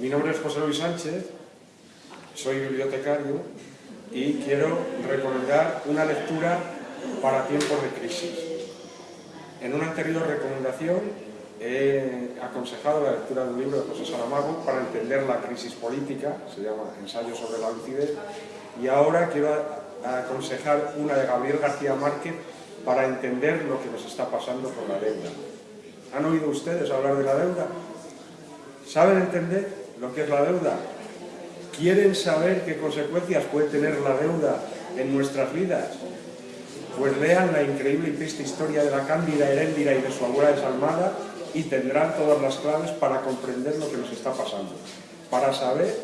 Mi nombre es José Luis Sánchez, soy bibliotecario y quiero recomendar una lectura para tiempos de crisis. En una anterior recomendación he aconsejado la lectura de un libro de José Saramago para entender la crisis política, se llama Ensayo sobre la lucidez, y ahora quiero aconsejar una de Gabriel García Márquez para entender lo que nos está pasando con la deuda. ¿Han oído ustedes hablar de la deuda? ¿Saben entender lo que es la deuda? ¿Quieren saber qué consecuencias puede tener la deuda en nuestras vidas? Pues lean la increíble y triste historia de la Cándida Heréndira y de su abuela desalmada y tendrán todas las claves para comprender lo que nos está pasando, para saber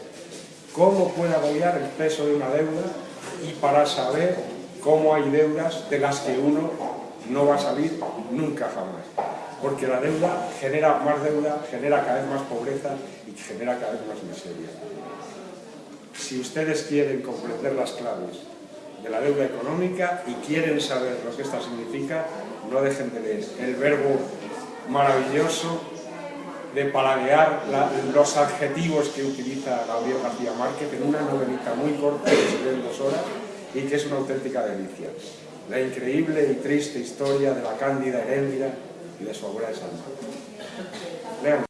cómo puede agobiar el peso de una deuda y para saber cómo hay deudas de las que uno no va a salir nunca jamás. Porque la deuda genera más deuda, genera cada vez más pobreza y genera cada vez más miseria. Si ustedes quieren comprender las claves de la deuda económica y quieren saber lo que esta significa, no dejen de leer el verbo maravilloso de paladear los adjetivos que utiliza Gabriel García Márquez en una novelita muy corta que se lee en dos horas y que es una auténtica delicia. La increíble y triste historia de la cándida Heréndira y de su abuela de.